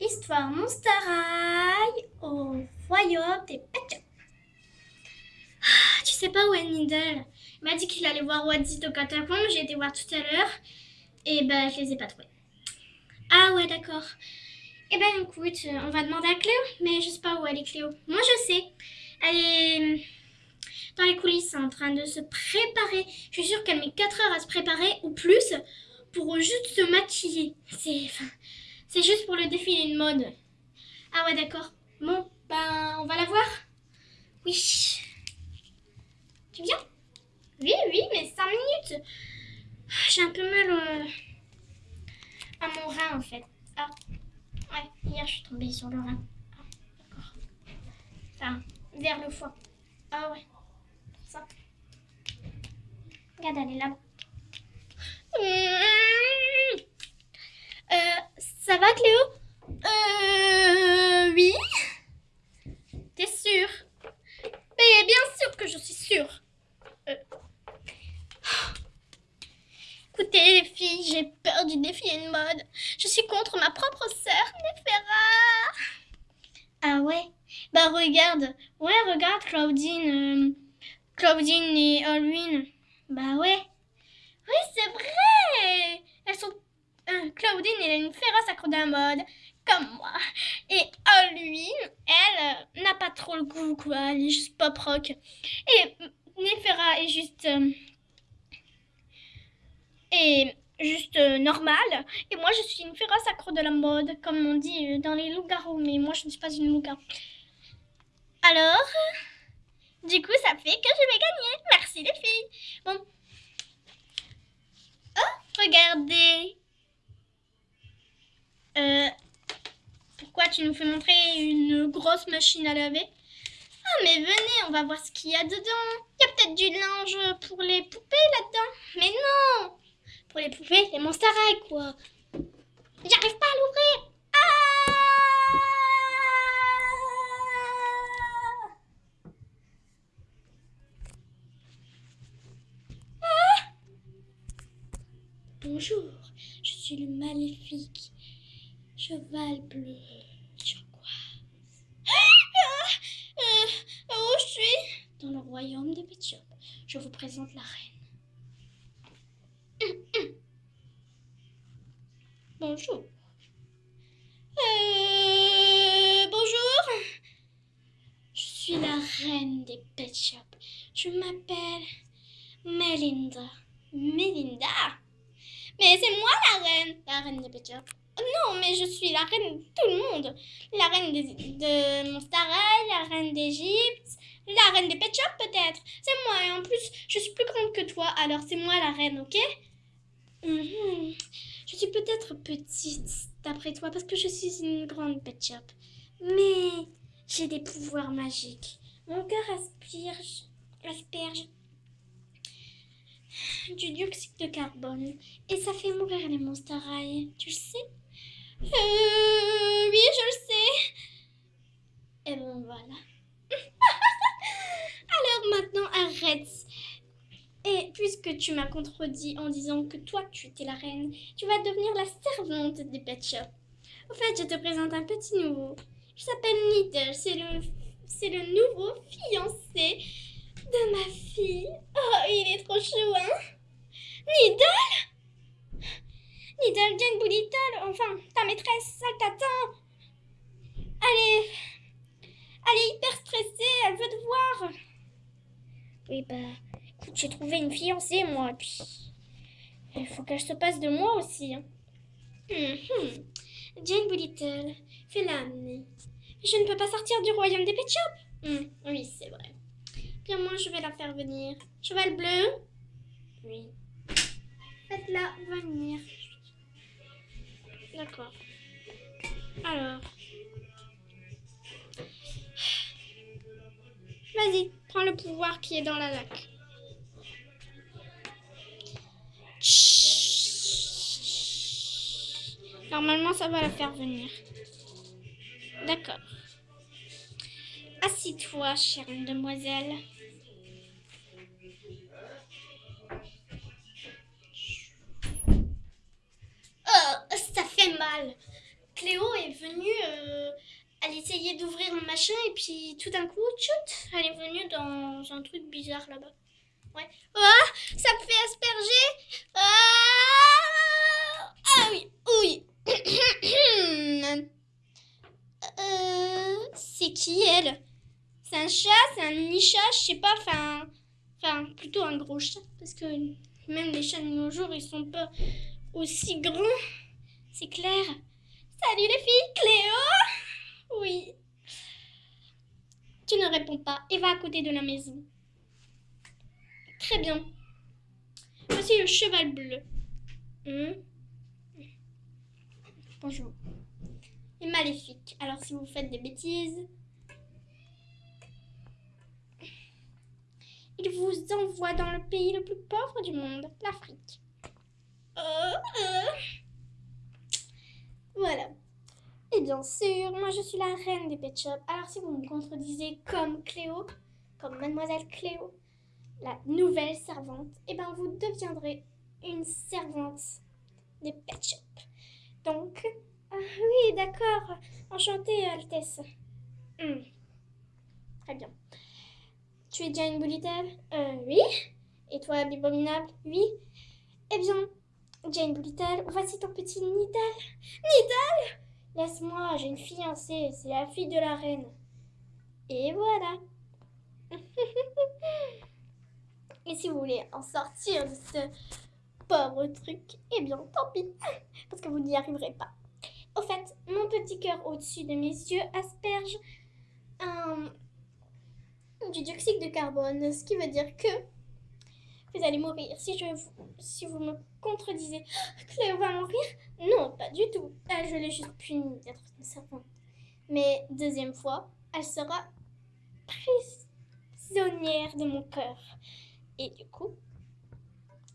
Histoire Monster High au royaume des Pet ah, Tu sais pas où est Needle? Il m'a dit qu'il allait voir Waddy au catacombe. J'ai été voir tout à l'heure. Et ben, je les ai pas trouvés. Ah ouais, d'accord. Eh ben, écoute, on va demander à Cléo. Mais je sais pas où elle est, Cléo. Moi, je sais. Elle est dans les coulisses en train de se préparer. Je suis sûre qu'elle met 4 heures à se préparer ou plus pour juste se maquiller. C'est c'est juste pour le défilé de mode. Ah ouais, d'accord. Bon, ben, on va la voir Oui. Tu viens? Oui, oui, mais 5 minutes. J'ai un peu mal euh, à mon rein, en fait. Ah, ouais, hier, je suis tombée sur le rein. Ah, d'accord. Enfin, vers le foie. Ah ouais, ça. Regarde, elle est là. Euh, ça va Cléo? Euh... Oui T'es sûre Mais bien sûr que je suis sûre. Euh... Écoutez les filles, j'ai peur du défilé de mode. Je suis contre ma propre sœur, Nefera. Ah ouais Bah regarde. Ouais, regarde Claudine. Euh, Claudine et Halloween. Bah ouais. Oui, c'est vrai Elles sont Claudine, a une féroce accro de mode, comme moi. Et Halloween, elle euh, n'a pas trop le goût, quoi. Elle est juste pop rock. Et Nefera est juste. Euh, est juste euh, normale. Et moi, je suis une féroce accro de la mode, comme on dit dans les loups-garous. Mais moi, je ne suis pas une loup-garou. Alors, du coup, ça fait que je vais gagner. Merci les filles. Bon. Oh, regardez. Euh, pourquoi tu nous fais montrer une grosse machine à laver? Ah, mais venez, on va voir ce qu'il y a dedans. Il y a peut-être du linge pour les poupées là-dedans. Mais non Pour les poupées, les monstres quoi. J'arrive pas à l'ouvrir. Ah ah Bonjour, je suis le maléfique Cheval bleu. Turquoise. Ah, euh, où je suis? Dans le royaume des Pet Je vous présente la reine. Bonjour. Euh, bonjour. Je suis la reine des Pet Je m'appelle Melinda. Melinda Mais c'est moi la reine, la reine des Pet non, mais je suis la reine de tout le monde. La reine de, de la reine d'Égypte, la reine des Pet Shop peut-être. C'est moi et en plus, je suis plus grande que toi, alors c'est moi la reine, ok? Mhm. Je suis peut-être petite d'après toi parce que je suis une grande Pet Shop. Mais j'ai des pouvoirs magiques. Mon cœur asperge, asperge du dioxyde de carbone et ça fait mourir les monstres tu le sais? Euh, oui, je le sais. Et bon, voilà. Alors maintenant, arrête. Et puisque tu m'as contredit en disant que toi, tu étais la reine, tu vas devenir la servante des pet. En fait, je te présente un petit nouveau. Je s'appelle Needle. C'est le, le nouveau fiancé de ma fille. Oh, il est trop chou, hein Little Jane Little, enfin, ta maîtresse, elle t'attend. Elle est... Elle est hyper stressée, elle veut te voir. Oui, bah, écoute, j'ai trouvé une fiancée, moi, puis... Il faut qu'elle se passe de moi aussi. Hein. Hmm, Jane Little, fais-la amener. Je ne peux pas sortir du royaume des pet shops. Hmm, oui, c'est vrai. Bien, moi, je vais la faire venir. Cheval bleu Oui. Faites-la venir. D'accord. Alors. Vas-y, prends le pouvoir qui est dans la lac. Normalement, ça va la faire venir. D'accord. Assis-toi, chère demoiselle. Venue, euh, elle essayait d'ouvrir un machin et puis tout d'un coup, tchout, elle est venue dans un truc bizarre là-bas. Ouais. Ah, ça me fait asperger. Ah, ah oui, oui. Euh, c'est qui elle? C'est un chat, c'est un mini-chat, je sais pas, enfin, enfin plutôt un gros chat parce que même les chats de nos jours ils sont pas aussi grands. C'est clair. Salut les filles, Cléo Oui. Tu ne réponds pas et va à côté de la maison. Très bien. Voici le cheval bleu. Hmm. Bonjour. Et maléfique. Alors si vous faites des bêtises, il vous envoie dans le pays le plus pauvre du monde, l'Afrique. Euh, euh. Voilà. Et bien sûr, moi je suis la reine des pet shops. Alors si vous me contredisez comme Cléo, comme mademoiselle Cléo, la nouvelle servante, et eh bien vous deviendrez une servante des pet shops. Donc, ah oui, d'accord. Enchantée, Altesse. Hmm. Très bien. Tu es déjà une Euh, oui. Et toi, Bibominable Oui. Eh bien, Jane Boulitelle, voici ton petit Nidal. Laisse-moi, j'ai une fiancée, c'est la fille de la reine. Et voilà. Et si vous voulez en sortir de ce pauvre truc, eh bien, tant pis, parce que vous n'y arriverez pas. Au fait, mon petit cœur au-dessus de mes yeux asperge du dioxyde de carbone, ce qui veut dire que vous allez mourir. Si, je, si vous me contredisez, Cléo va mourir Non, pas du tout. Elle, je l'ai juste punie d'être une servante. Mais deuxième fois, elle sera prisonnière de mon cœur. Et du coup,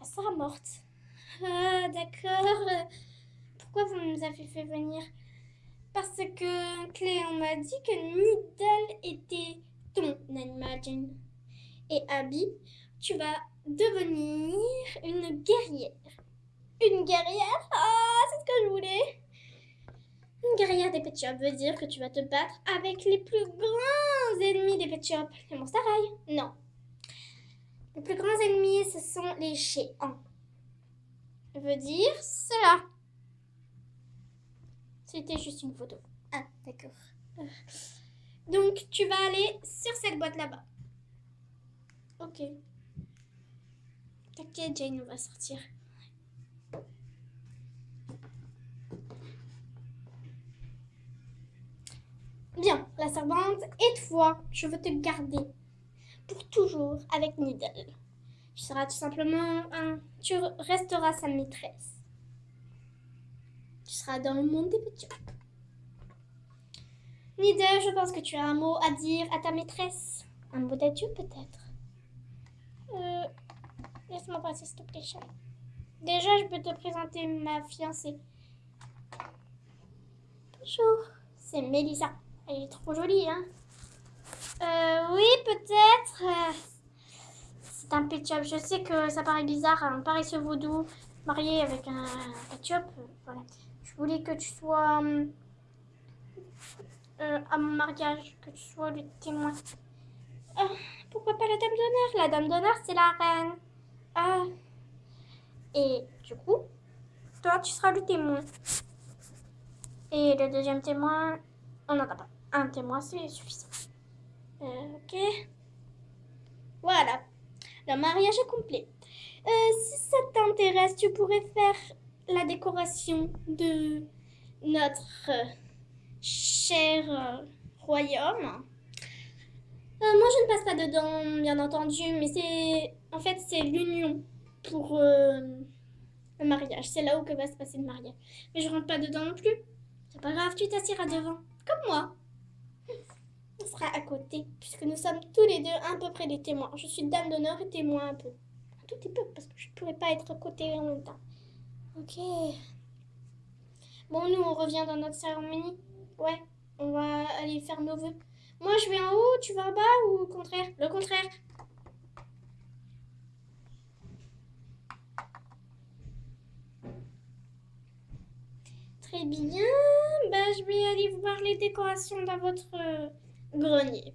elle sera morte. Ah, d'accord. Pourquoi vous nous avez fait venir? Parce que Cléon m'a dit que Nidal était ton animal, Jane. Et Abby, tu vas devenir une guerrière. Une guerrière? Ah, c'est ce que je voulais. Une guerrière des Pet Shop veut dire que tu vas te battre avec les plus grands ennemis des Pet Shop. Les Monster High Non. Les plus grands ennemis, ce sont les géants. Veut dire cela. C'était juste une photo. Ah, d'accord. Donc, tu vas aller sur cette boîte là-bas. Ok. T'inquiète, Jane, on va sortir. Bien, la servante, et toi, je veux te garder pour toujours avec Needle. Tu seras tout simplement un... Tu resteras sa maîtresse. Tu seras dans le monde des petits. Needle, je pense que tu as un mot à dire à ta maîtresse. Un mot d'adieu peut-être. Laisse-moi passer, s'il te plaît. Déjà, je peux te présenter ma fiancée. Bonjour, c'est Mélissa. Elle est trop jolie, hein euh, Oui, peut-être. c'est un pet Je sais que ça paraît bizarre, un paresseux vaudou marié avec un pet Voilà. Je voulais que tu sois euh, à mon mariage, que tu sois le témoin. Euh, pourquoi pas la dame d'honneur? La dame d'honneur, c'est la reine. Ah. Et du coup, toi, tu seras le témoin. Et le deuxième témoin, on n'en pas. Un témoin, c'est suffisant. Euh, ok. Voilà. Le mariage est complet. Euh, si ça t'intéresse, tu pourrais faire la décoration de notre cher royaume. Euh, moi, je ne passe pas dedans, bien entendu, mais c'est... En fait, c'est l'union pour euh, le mariage. C'est là où va se passer le mariage. Mais je rentre pas dedans non plus. C'est pas grave, tu t'assiras devant. Comme moi. On sera à côté, puisque nous sommes tous les deux à peu près des témoins. Je suis dame d'honneur et témoin un peu. Un tout petit peu, parce que je ne pourrais pas être à côté en même temps. Ok. Bon, nous, on revient dans notre cérémonie. Ouais, on va aller faire nos vœux. Moi, je vais en haut, tu vas en bas ou au contraire? Le contraire. Très bien. Bah, je vais aller voir les décorations dans votre euh, grenier.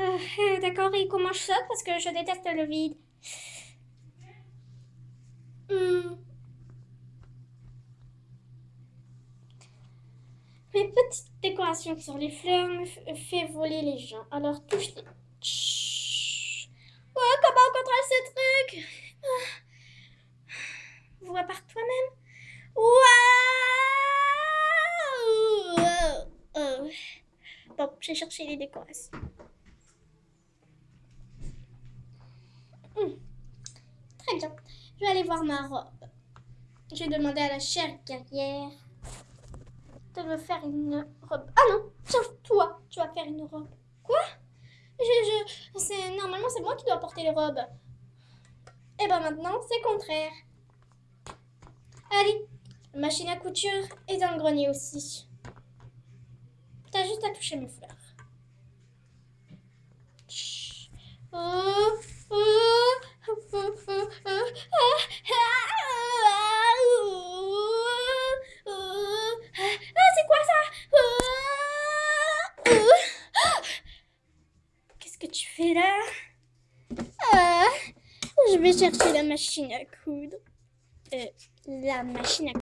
Euh, D'accord, et comment je saute parce que je déteste le vide. Hmm. Mes petites sur les fleurs me fait voler les gens. Alors touche-les. Comment on contrôle ce truc? Ah. Vois par toi-même? Waouh Oh. Bon, j'ai cherché les décorations. Hmm. Très bien. Je vais aller voir ma robe. Je vais demander à la chère guerrière faire une robe. Ah non, tiens, toi, tu vas faire une robe. Quoi? Je, je, c'est, Normalement, c'est moi qui dois porter les robes. Et ben maintenant, c'est contraire. Allez, machine à couture est dans le grenier aussi. T'as juste à toucher mes fleurs. Chut. Oh, oh, oh, oh, oh, ah, ah, ah, oh, oh. Ah, c'est quoi ça Ah, ah. Qu'est-ce que tu fais là Ah, Je vais chercher la machine à coudre. Euh, la machine à